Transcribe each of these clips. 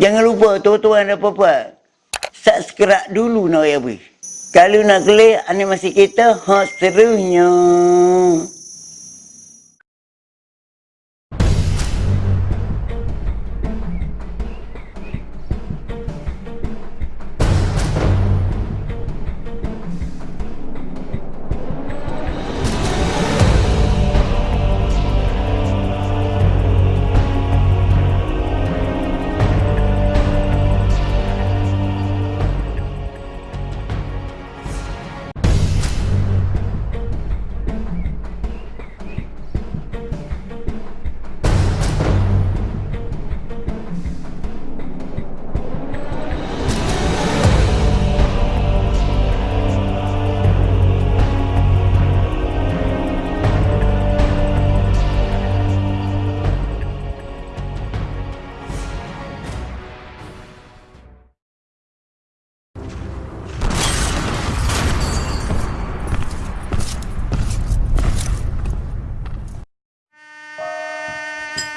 Jangan lupa tuan-tuan dan puan-puan. Subscribe dulu nak ya bui. Kalau nak klik animasi kita, hot serunya.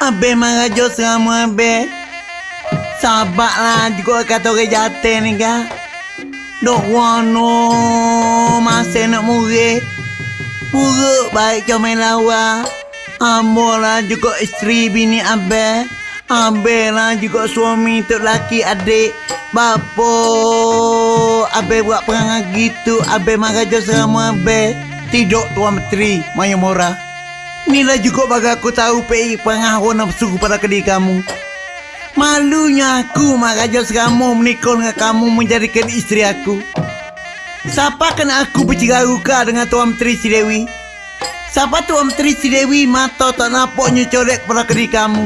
Abe marajo sama abe. Sabarlah juga kata orang jatuh ni kan. Dok wano masa nak murid. Buruk baik comel lawa. Ambo lah juga isteri bini abe. Lah juga suami untuk laki adik. Bapa abe buat perangai gitu. Abe marajo sama abe. Tidak tuan menteri Maya. Inilah juga bagi aku tahu PI pengaruh nafsu pada kediri kamu. Malunya aku maraja kamu menikah dengan kamu menjadikan istri aku. Siapa kena aku berciraruka dengan Tuan Menteri Si Dewi? Siapa Tuan Menteri Si Dewi mata tak nampaknya colek pada kediri kamu?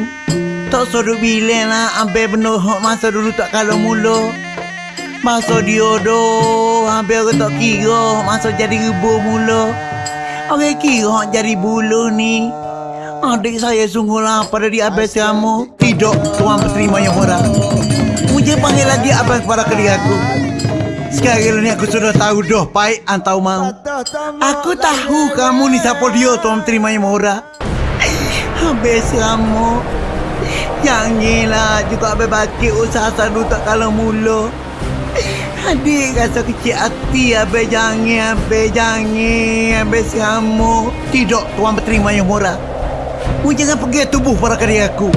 Tak suruh bilang lah ambil benar masa dulu tak kalau mula. Masa diodoh, hampir aku tak kira masa jadi rubuh mula. Orang kira jadi bulu ni. Adik saya sungguh lapar dari abis kamu. Tidak, tuan berterima yang murah. Mungkin panggil lagi abang kepada kediri aku. Sekarang ni aku sudah tahu dah baik antau mau. Aku tahu kamu ni siapa dia tuan terima yang murah. Habis kamu. Janganlah juga abang baki usaha sadu tak kalau mula. Adik rasa kecil hati Abe jangan Abe jangan Abe kamu Tidak tuan berterima yang murah. Mu jangan pergi tubuh para karya aku.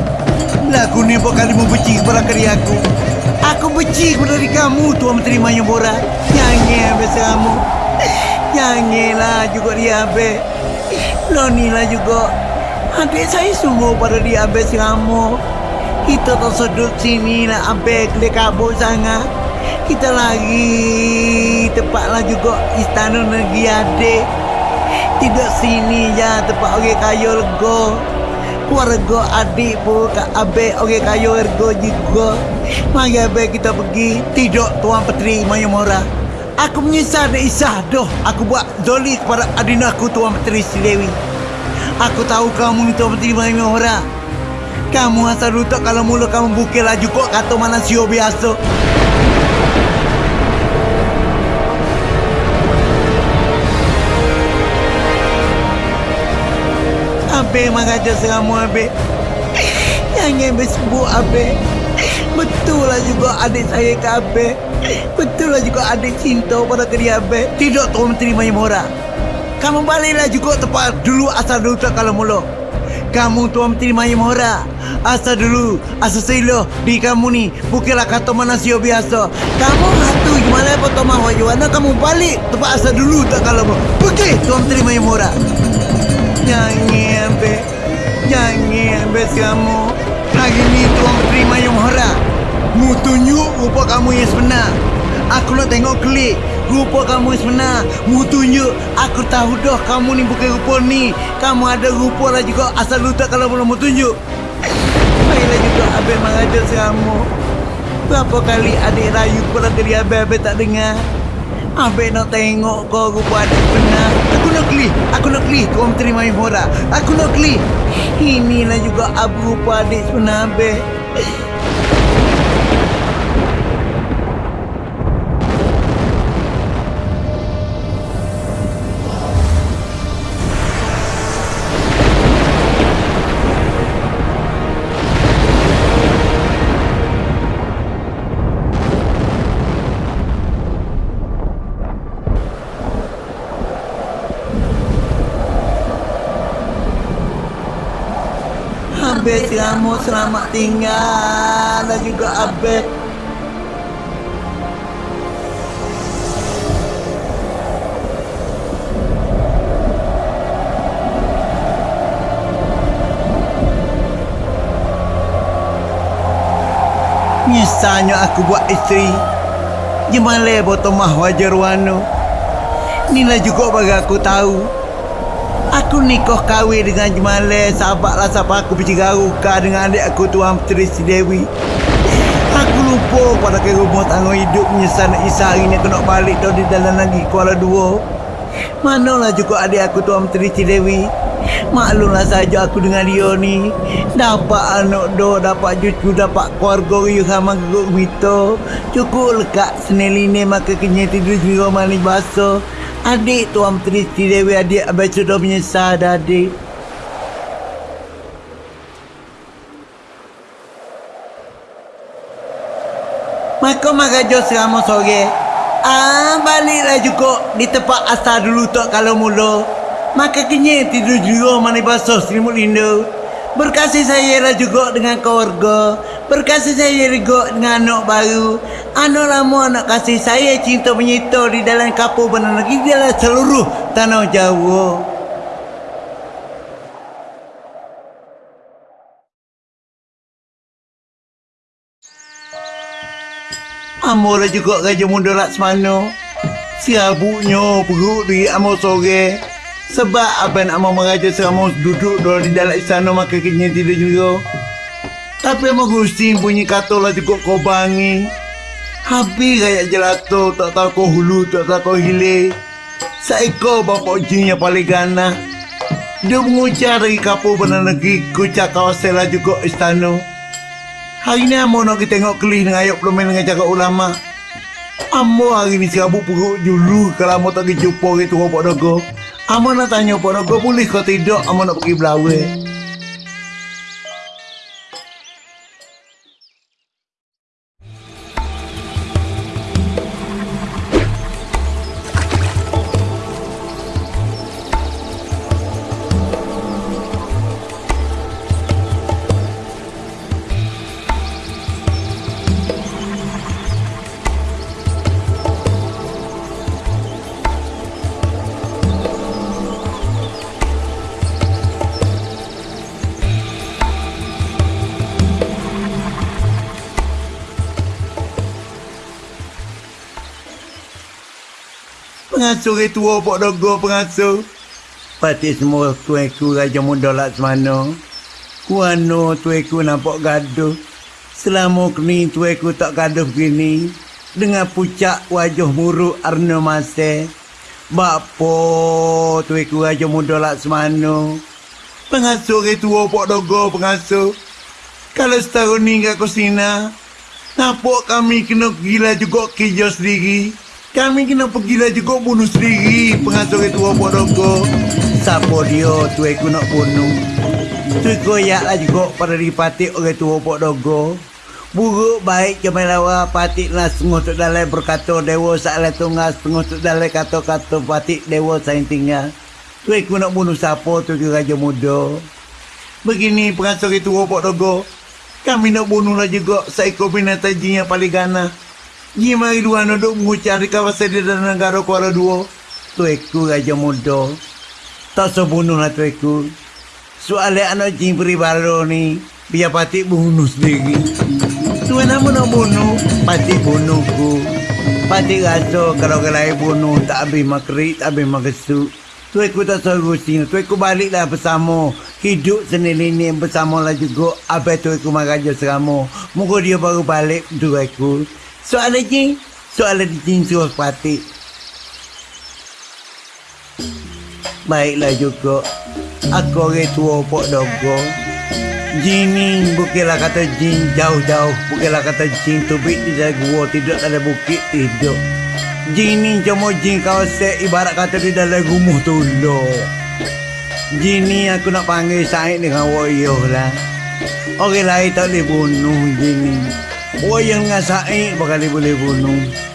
Lagu ni buat kali mu benci kepada karya aku. Aku benci kepada diri kamu tuan berterima yang murah. Jangan Abe kamu Janganlah juga dia Abe Lonilah juga. Adik saya sungguh pada dia Abe kamu Kita tak sedut sini lah klik kabut sangat kita lagi tepatlah juga istana negeri adik. Tidak sini ya tempat orang kaya lega. Keluarga adik pun kat abek orang kaya lega juga. Mari abek kita pergi. Tidak tuan petri maya mora. Aku menyesal dan isah doh aku buat zoli kepada adina aku tuan petri Silewi aku tahu kamu ni tuan petri maya mora. Kamu asal lutak kalau mula kamu bukil laju kok kata mana sio biasa Abe mengajar seramu Abe Yang Abe sebut Abe Betul lah juga adik saya ke Abe Betul lah juga adik cinta pada kediri Abe Tidak Tuan Menteri Mayamura Kamu baliklah juga tempat dulu asal dulu tak kalau mula. Kamu Tuan Menteri Mayamura Asal dulu Asal silo Di kamu ni. Bukanlah kata manusia biasa. Kamu hatu gimana apa Tuan Mahwajuana Kamu balik tempat asal dulu tak kalau Pergi Tuan Menteri Mayamura Jangan be Jangan be kamu. Hari ni tuan terima yang harap Mu tunjuk rupa kamu yang sebenar. Aku nak tengok klik. Rupa kamu yang sebenar. Mu tunjuk Aku tahu dah kamu ni bukan rupa ni. Kamu ada rupa lah juga. Asal lu tak kalau belum mu tunjuk Baiklah juga Abang mengajar kamu Berapa kali adik rayu kepada diri Abang-Abang tak dengar Abang nak tengok kau rupa adik benar. Aku nak klik Aku nak klik Kau terima murah Aku nak klik Inilah juga abu rupa adik sebenar Abang Selamat tinggal. Dan juga Abed. Nyesalnya aku buat isteri Jemale botomah wajar wano Inilah juga bagi aku tahu Aku nikah kahwin dengan Jemale Sahabatlah siapa aku bercigaruka dengan adik aku Tuan Si Dewi. Aku lupa pada ke rumah hidup Menyesal nak isa hari ni aku nak balik dah di dalam lagi Kuala Dua. Manalah juga adik aku Tuan Si Dewi. Maklumlah saja aku dengan dia ni Dapat anak do, dapat cucu, dapat keluarga riuh sama geguk mito Cukup lekat seneline maka kenyai tidur mali basuh Adik Tuan Tristi Dewi adik abang sudah menyesal dah adik. Maka maka jo selama sore. Ah baliklah juga di tempat asal dulu tak kalau mula. Maka kenyai tidur juga mani basuh selimut lindu. Berkasih saya lah juga dengan keluarga Berkasih saya juga dengan anak baru. Anak lama anak kasih saya cinta menyita di dalam kapur benar lagi. Dalam seluruh tanah Jawa. Amor juga Raja Muda Laksmana. Siabuknya perut di Amor sore. Sebab Abang nak mau meraja selama duduk dulu di dalam istana maka kini tidak juga Tapi Amor Gusti punya kata lah cukup kau bangi Habis rakyat jelato tak tahu kau hulu tak tahu kau hilir Seekor bapak jin yang paling ganas Dia mengucap dari kapur benar negeri Kucak kawasan lah juga istana Hari ni Amor nak kita tengok kelih dengan ayat pelumen dengan cakap ulama. Amor hari ni serabut perut dulu kalau Amor tak pergi jumpa orang tua Pak Dogo. Amor nak tanya Pak Dogo boleh kau tidak Amor nak pergi belawai. Pengasuh ke tua Pak Dogo pengasuh. Pati semua tuanku Raja Muda Laksmana. Kuano tuanku nampak gaduh. Selama kini tuanku tak gaduh begini. Dengan pucak wajah muruk Arno Mase. Bapa tuanku Raja Muda Laksmana. Pengasuh ke tua Pak Dogo pengasuh. Kalau setahun ni kat Kosina, nampak kami kena gila juga kerja sendiri. Kami kena pergilah juga bunuh sendiri pengasuh itu apa dogo. Siapa dia tu aku nak bunuh. Tu koyaklah juga pada dipati orang tua apa dogo. Buruk baik cuma lawa patik lah sungguh tu dalam berkata dewa salah tunggal sungguh tu dalam kata-kata patik dewa sayang tinggal. Tu aku nak bunuh siapa tu ke raja muda. Begini pengasuh itu apa dogo. Kami nak bunuhlah juga seekor binatang yang paling ganas. Ni mari dua duduk mengucap di kawasan di dalam negara Kuala Dua. Tueku Raja Muda. Tak sebunuhlah tueku. Soalnya anak jin peribaro ni. Biar patik bunuh sendiri. Tuan nama nak bunuh. Patik bunuhku. Patik rasa kalau kelai bunuh. Tak habis makrik, tak habis makesu. Tueku tak suruh sini. Tueku baliklah bersama. Hidup sendiri ni bersama lah juga. Abang tueku maraja serama. Moga dia baru balik tueku. Soalan jin, soalan jin suruh. Baiklah juga. Aku orang tua pok dogo. Jin ni bukanlah kata jin jauh-jauh. Bukanlah kata jin tubik di dalam gua tidak ada bukit hidup. Jin ni cuma jin kawasan ibarat kata di dalam rumah. Jin ni aku nak panggil Said dengan Woyoh lah. Orang lain tak boleh bunuh jin ni. Wayang dengan Said bakal boleh bunuh.